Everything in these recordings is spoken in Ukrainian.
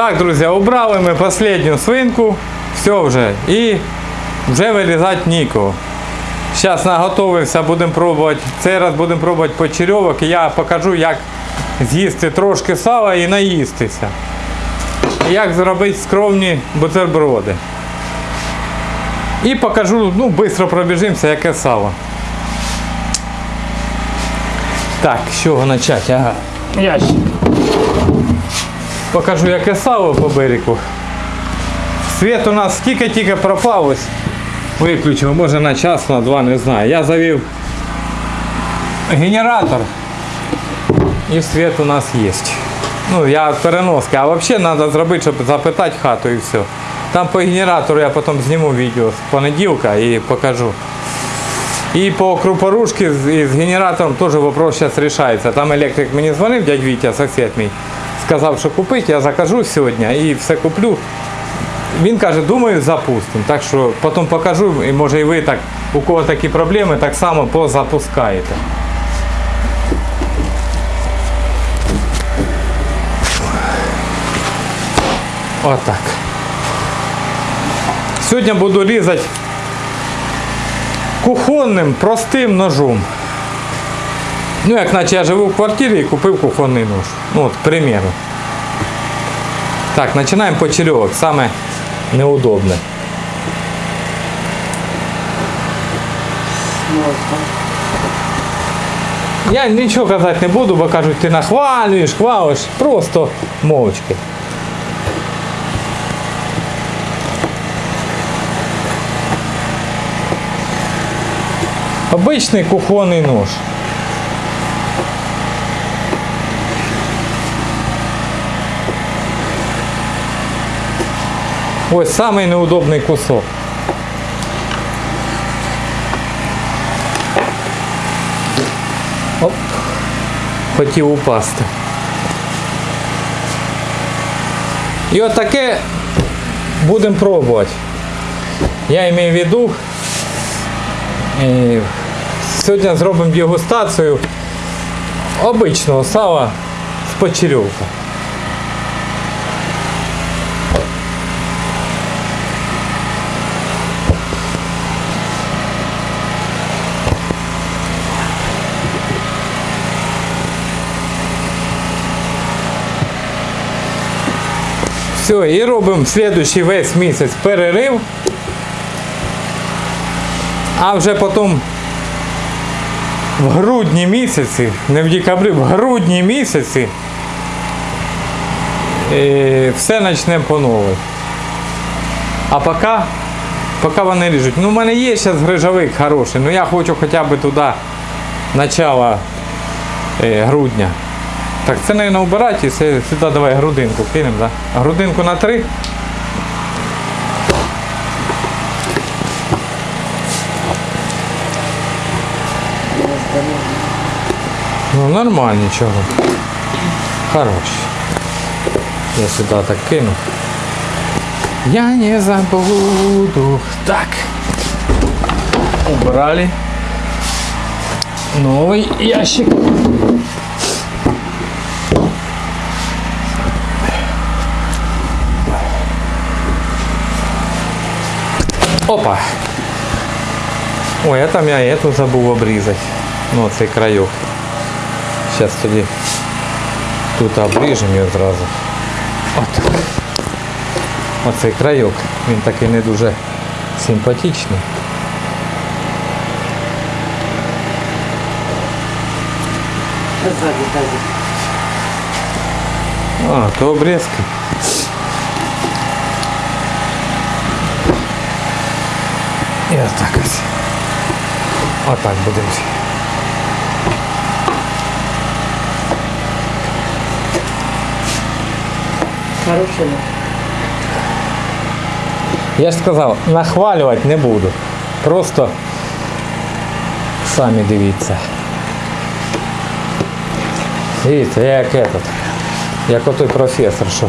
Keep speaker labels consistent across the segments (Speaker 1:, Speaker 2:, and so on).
Speaker 1: Так, друзі, обрали ми останню свинку. Все вже. І вже вирізати нікого. Зараз наготовився, будемо пробувати. Цей раз будемо пробувати почерьовок і я покажу, як з'їсти трошки сала і наїстися. І як зробити скромні бутерброди. І покажу, ну, швидко пробіжимося, яке сало. Так, з чого почати? Ага. Ящик. Покажу, яке сало по берегу. Світ у нас тільки-тільки пропав ось. Виключив, може на час, на два, не знаю. Я завів генератор і світ у нас є. Ну, я переноски. А взагалі треба зробити, щоб запитати хату і все. Там по генератору я потім зніму відео з понеділка і покажу. І по крупорушці з, з генератором теж вопрос зараз рішається. Там електрик мені дзвонив, дядь Вітя, сусід мій, сказав, що купити, я закажу сьогодні і все куплю. Він каже, думаю, запустимо. Так що потім покажу, і може і ви так, у кого такі проблеми, так само позапускаєте. Отак. Сьогодні буду різати кухонним простим ножом. Ну, як наче я живу в квартирі і купив кухонний нож. Ну, от, к примеру. Так, починаємо почерьовок. Саме неудобне. Я нічого казати не буду, бо кажуть, ти нахвалюєш, хвалиш, просто мовчки. Обичний кухонний нож. Ось самий неудобний кусок. Оп. Хотів упасти. І от таке будемо пробувати. Я маю в виду, е, сьогодні зробимо дегустацію обичного сала з почерьовка. Все, і робимо слідуючий весь місяць перерив. А вже потім в грудні місяці, не в декабрі, в грудні місяці е, все почнемо по новій. А поки, поки вони ріжуть. Ну, в мене є зараз грижовик хороший, але я хочу хоча б туди начало е, грудня. Так, це, мабуть, убирати і сюди давай грудинку кинемо, да? Грудинку на три. Ну, нормально нічого. Хорош. Я сюди так кину. Я не забуду. Так. Убрали. Новый ящик. Опа. Ой, а там я эту забув обрізати. Ну, цей крайок. Зараз тоді тут обріжемо його зразу. От. Оцей крайок. Він такий не дуже симпатичний.
Speaker 2: Сзади, сзади.
Speaker 1: А, то обрізки. І отак ось. Отак будемо.
Speaker 2: Хороший.
Speaker 1: Я ж сказав, нахвалювати не буду. Просто самі дивіться. Дивіться, я як этот. Як отой професор, що.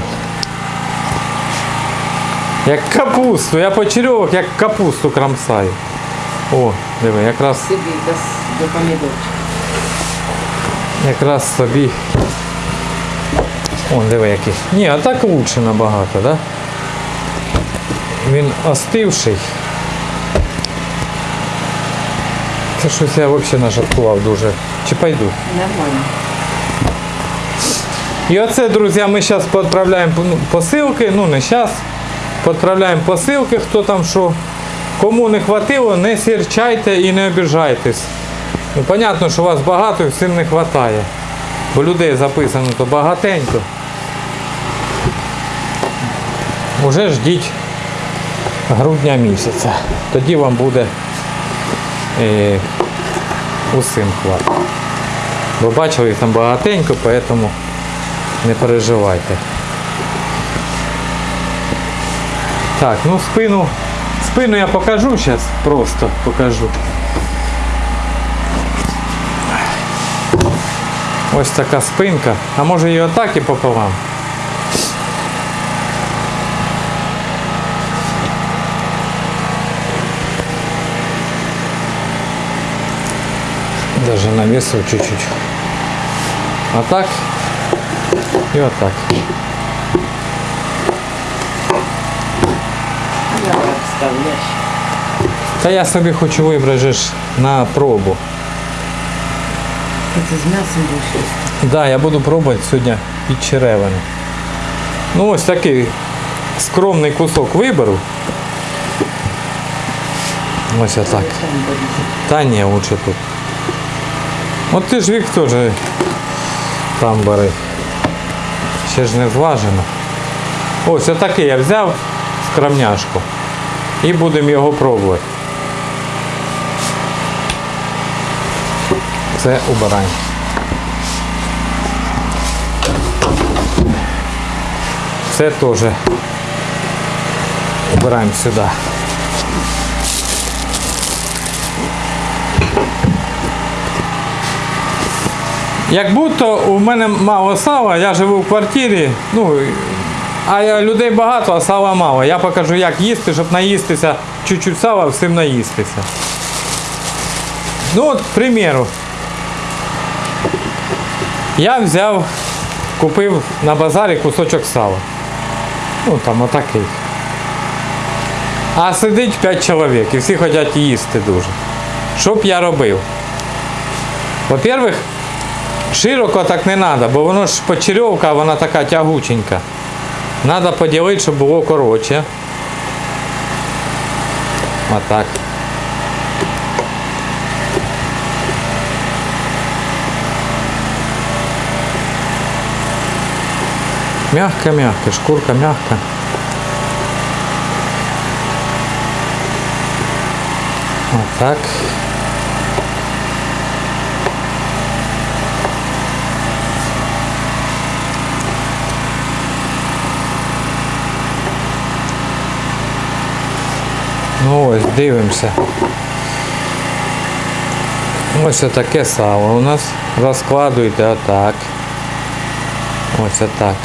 Speaker 1: Як капусту, я почерьовок, як капусту крамсаю. О, диви, якраз,
Speaker 2: Сиди до, помидорчика.
Speaker 1: якраз собі Он диви який. Ні, а так лучше набагато, да? Він остивший. Це щось я взагалі нажаркував дуже. Чи пойду?
Speaker 2: Нормально.
Speaker 1: І оце, друзі, ми зараз відправляємо ну, посилки, ну не зараз. Відправляємо посилки, хто там що. Кому не хватило, не сірчайте і не обіжайтесь. Ну, понятно, що вас багато і всім не вистачає. Бо людей записано то багатенько. Уже ждіть грудня місяця. Тоді вам буде е, усім хватить. Ви бачили, їх там багатенько, поэтому не переживайте. Так, ну спину. Спину я покажу зараз, просто покажу. Ось така спинка. А може її отак і пополам. Даже навесил чуть-чуть. А так і отак.
Speaker 2: Я так
Speaker 1: Та я собі хочу вибрати на пробу.
Speaker 2: Ти з м'ясом будеш їсти.
Speaker 1: Да, я буду пробувати сьогодні під черевини. Ну ось такий скромний кусок виберу. Ось отак.
Speaker 2: Буде.
Speaker 1: Та ні, лучше тут. От ти ж вік теж там бери. Ще ж не зважено. Ось отакий я взяв скромняшку. І будемо його пробувати. Це убирань. Це теж убираємо сюди. Як будто у мене мало сала, я живу в квартирі, ну, а людей багато, а сала мало. Я покажу, як їсти, щоб наїстися, чуть-чуть сала, всім наїстися. Ну от, к примеру, я взяв, купив на базарі кусочок сала. Ну там отакий. А сидить 5 чоловік і всі хочуть їсти дуже. Що б я робив? Во-первых, Широко так не треба, бо воно ж почерьовка, вона така тягученька. Треба поділити, щоб було коротше. Отак. Мягко-мягко, шкурка мягко. Отак. Ну ось, дивимося. Ось таке сало у нас. Розкладуйте отак. Ось отак.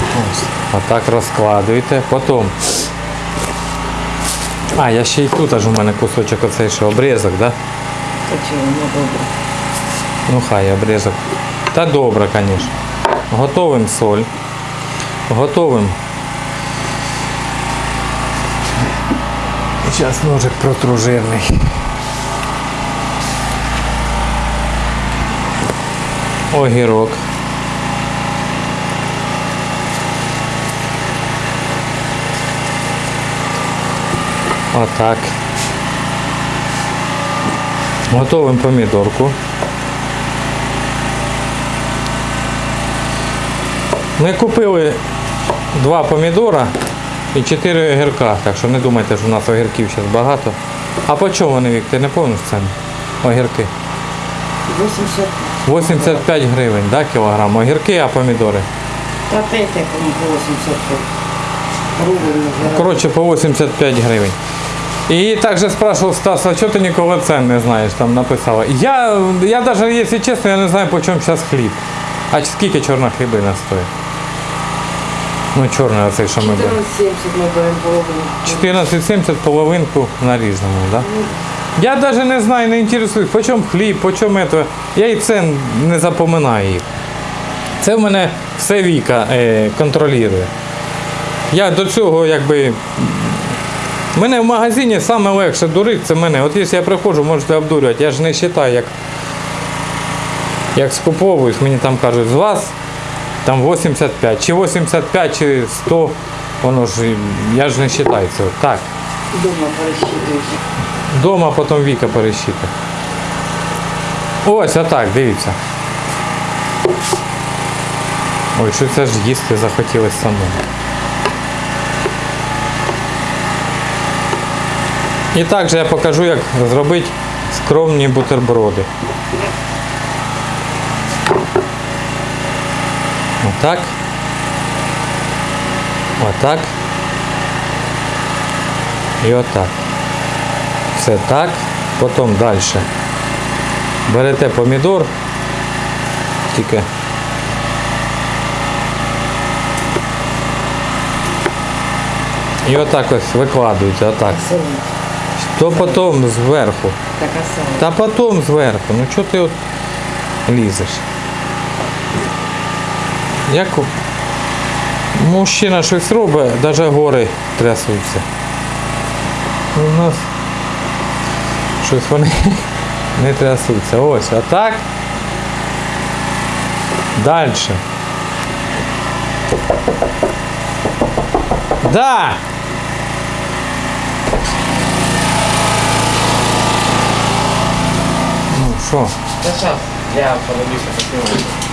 Speaker 1: Ось. Отак розкладуйте. Потім. А, я ще й тут аж у мене кусочок оцей ще обрізок, да?
Speaker 2: Та чого, ну добре.
Speaker 1: Ну хай обрізок. Та добре, звісно. Готовим соль. Готовим. Зараз ножик протру жирний. Огірок. Отак. Готовим помідорку. Ми купили два помідора і чотири огірка, так що не думайте, що у нас огірків зараз багато. А по чому вони, Вік, ти не пам'ятаєш ціни? Огірки.
Speaker 2: 80.
Speaker 1: 85 гривень, да, кілограм. Огірки, а помідори.
Speaker 2: Та якому по 85. Рубль називають.
Speaker 1: Коротше, по 85 гривень. І також спрашивав Стас, а чого ти ніколи цен не знаєш, там написала. Я, я навіть, якщо чесно, я не знаю, по чому зараз хліб. А скільки чорна хлібина стоїть? Ну, чорний оцей, що ми беремо.
Speaker 2: 14,70 ми беремо половину.
Speaker 1: 14,70 половинку нарізану, да? Я навіть не знаю, не інтересуюсь, по чому хліб, по чому это. Я і цен не запоминаю їх. Це в мене все Віка е, контролює. Я до цього якби. Мене в магазині саме легше дурити, це мене. От якщо я приходжу, можете обдурювати. Я ж не вважаю, як, як скуповуюсь, мені там кажуть, з вас там 85, чи 85, чи 100, воно ж, я ж не вважаю це. Так.
Speaker 2: Дома пересчитуєш.
Speaker 1: Дома потім Віка пересчитує. Ось отак, дивіться. Ой, що це ж їсти захотілося самому. І також я покажу, як зробити скромні бутерброди. Отак. Отак. І отак. Все так. Потім далі. Берете помідор. Тільки. І отак ось викладуєте, отак. То потім зверху. Та потім зверху. Ну чого ти от лізеш? Як мужчина щось робить, навіть гори трясуться. У нас щось вони не трясуться. Ось, а так. Далі. Да! Ну що?
Speaker 3: Та щас, я подивлюся поснімаю.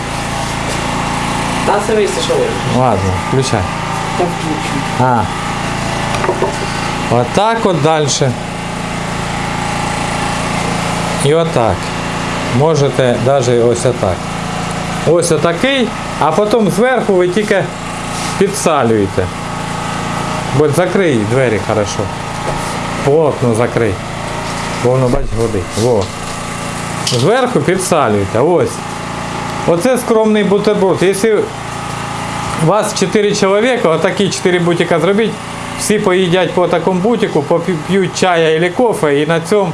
Speaker 3: Та сивися, що.
Speaker 1: Ладно, включай.
Speaker 2: Та включно.
Speaker 1: А. Отак от далі. І отак. Можете навіть ось отак. Ось отакий, а потім зверху ви тільки підсалюєте. Бо закрий двері хорошо. Плотно закрий. Бо воно бач годить. Во. Зверху підсалюєте. Ось. Оце скромний бутерброд. Якщо вас 4 чоловіка, отакі 4 бутика зробіть, всі поїдять по такому бутику, поп'ють чая або кофе і на цьому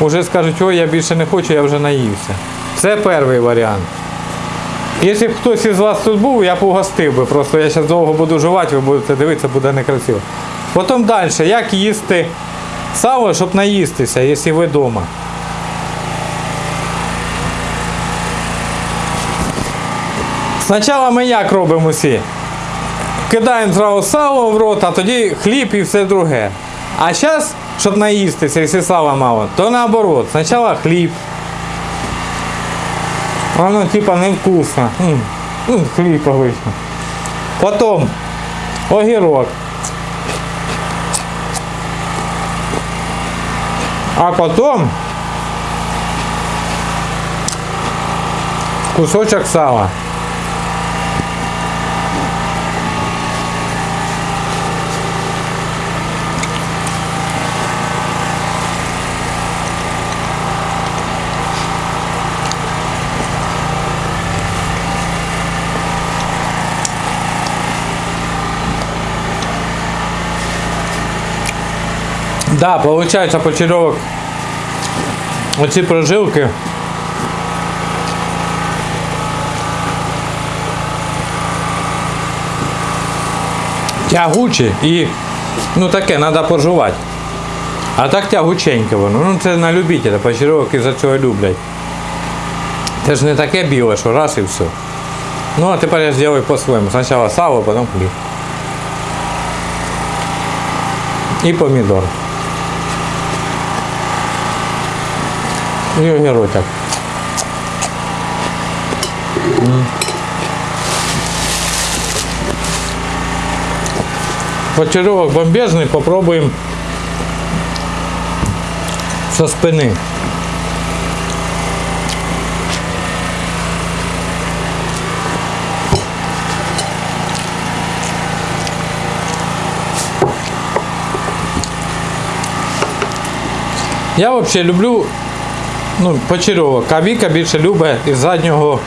Speaker 1: вже скажуть, ой, я більше не хочу, я вже наївся. Це перший варіант. Якщо б хтось із вас тут був, я б угостив би. Просто я зараз довго буду жувати, ви будете дивитися, буде некрасиво. Потім далі, як їсти сало, щоб наїстися, якщо ви вдома. Спочатку ми як робимо усі? Кидаємо зразу сало в рот, а тоді хліб і все друге. А зараз, щоб наїстися, якщо сала мало, то наоборот. Спочатку хліб. Воно типа невкусно. М, Хліб обично. Потім огірок. А потім кусочок сала. Да, получается почеревок. Оці прожилки. Тягучі і ну таке треба пожувати. А так тягученьке воно. Ну це на любителя, почеревок із-за цього люблять. Це ж не таке біле, що раз і все. Ну а тепер я зроблю по-своєму. Спочатку сало, потім хліб. І помідор. І огірочок. М. Почеревок бомбезний, попробуємо со спини. Я взагалі люблю ну, почерьовок, а Віка більше любить із заднього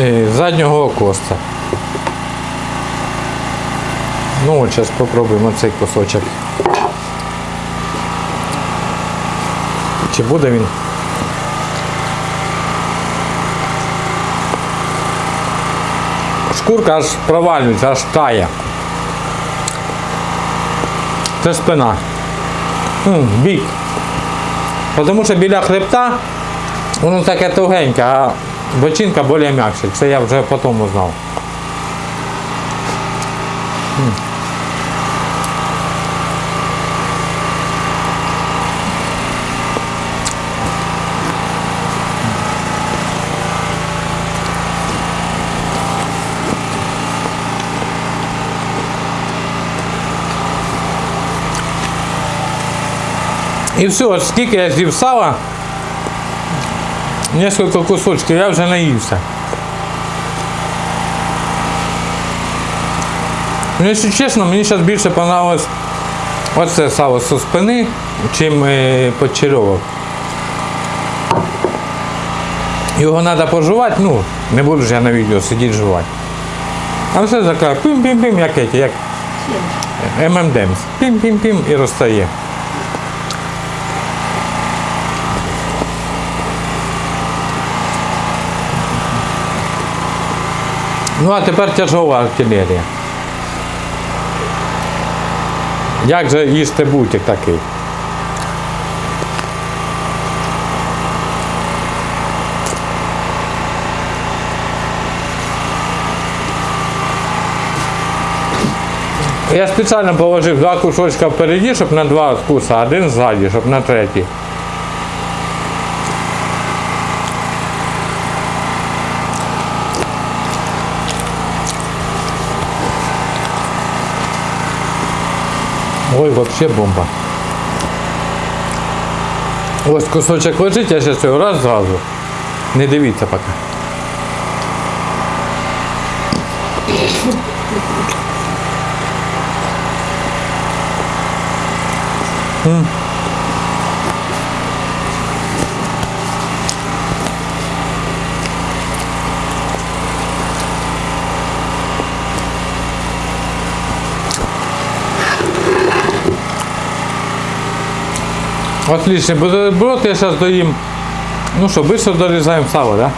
Speaker 1: е, заднього коста. Ну от зараз спробуємо цей кусочок. Чи буде він? шкурка аж провалюється, аж тає. Це спина. М, Бік. Тому що біля хребта воно таке тугеньке, а бочинка більш м'якша. Це я вже потім узнав. І все, от скільки я з'їв сала, несколько кусочків, я вже наївся. Ну, якщо чесно, мені зараз більше понравилось оце сало зі спини, чим е, почерьовок. Його треба пожувати, ну, не буду ж я на відео сидіти жувати. А все таке пим-пим-пим, як эти, як ММДМС. Пім-пім-пім і розстає. Ну а тепер тяжова артилерія. Як же їсти бутик такий? Я спеціально положив два кусочка впереді, щоб на два вкуса, один ззаді, щоб на третій. Ой, вообще бомба. Ось кусочок лежить, я зараз його раз зразу. Не дивіться поки. М. Отлично, бутерброд я сейчас доим. Ну что, быстро дорезаем сало, да?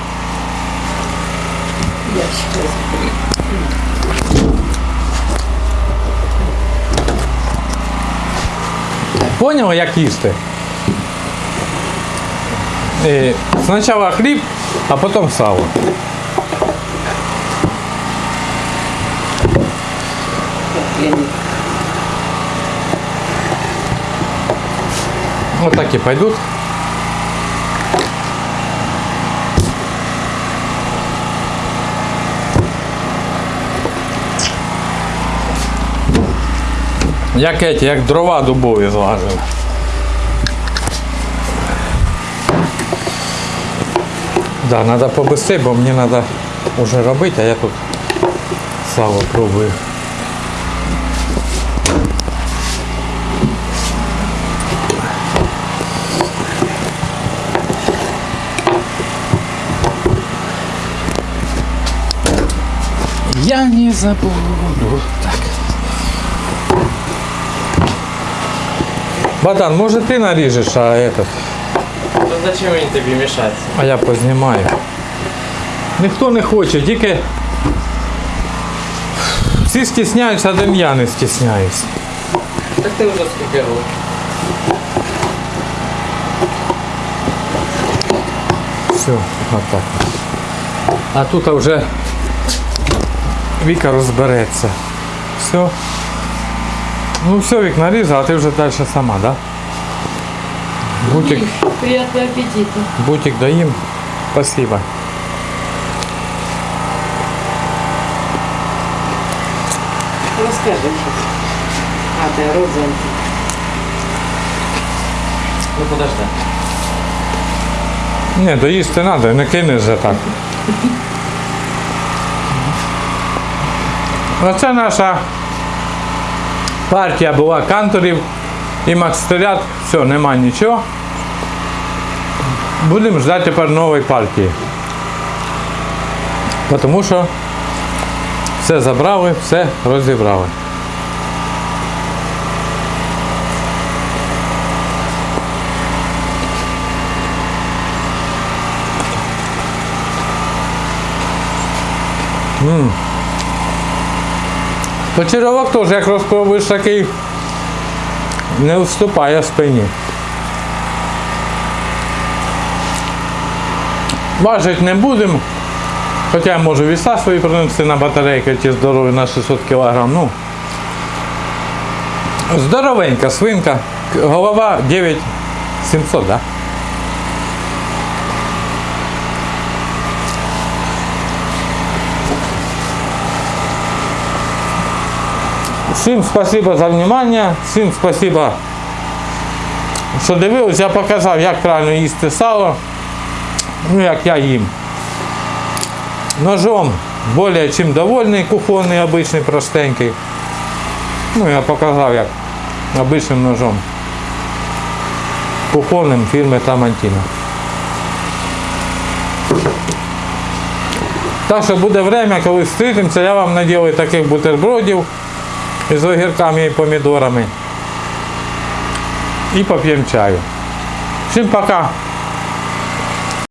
Speaker 2: Я считаю.
Speaker 1: Понял, як їсти? Е, Спочатку хліб, а потім сало.
Speaker 2: Я не...
Speaker 1: Вот так и пойдут. Як эти, як дрова дубові злажили. Да, надо побыстрее, бо мені надо уже робити, а я тут сало пробую. Я не забуду. Так. Богдан, может ты нарежешь, а этот,
Speaker 3: Ну зачем мені тобі мішати?
Speaker 1: а я познімаю. Ніхто не хоче, тільки всі стісняються, один я не стісняюсь.
Speaker 3: Так ти вже скільки років.
Speaker 1: Все, отак. А тут вже Віка розбереться. Все. Ну все, Вік нарізав, а ти вже далі сама, да? Бутик,
Speaker 2: Приятного аппетита.
Speaker 1: бутик доїм. Спасибо.
Speaker 2: Расскажи сейчас. А, ты розовенький.
Speaker 3: Ну подожди.
Speaker 1: Ні, доїсти треба, не кинеш же так. Оце наша партія була канторів і макстерят. Все, нема нічого. Будемо ждати тепер нової партії. Тому що все забрали, все розібрали. М. Почерьовок теж, як розпробуєш такий, не вступає в спині. Важить не будемо. Хоча я можу віса свої принести на батарейки ті здорові на 600 кг. Ну, здоровенька свинка. Голова 9700, да? Всім спасибо за внимание, всім спасибо, що дивились. Я показав, як правильно їсти сало, ну як я їм. Ножом более чим довольний, кухонний, обичний, простенький. Ну, я показав, як обичним ножом. Кухонним фірми Тамантіна. Так що буде время, коли зустрітимося, я вам наділаю таких бутербродів з огірками і помідорами. І поп'ємо чаю. Всім пока!